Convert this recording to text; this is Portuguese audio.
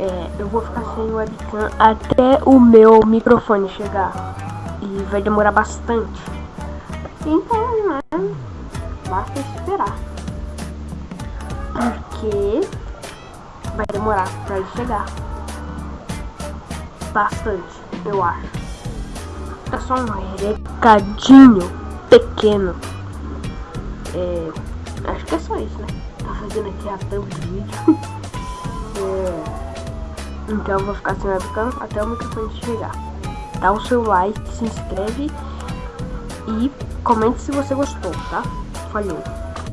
é, eu vou ficar sem webcam até o meu microfone chegar. E vai demorar bastante. Então, né? Basta esperar. Porque vai demorar pra ele chegar. Bastante, eu acho. É só um recadinho pequeno. É, acho que é só isso, né? Tá fazendo aqui a do vídeo. então eu vou ficar sem webcam até o microfone chegar. Dá o seu like, se inscreve e comente se você gostou, tá? Falou!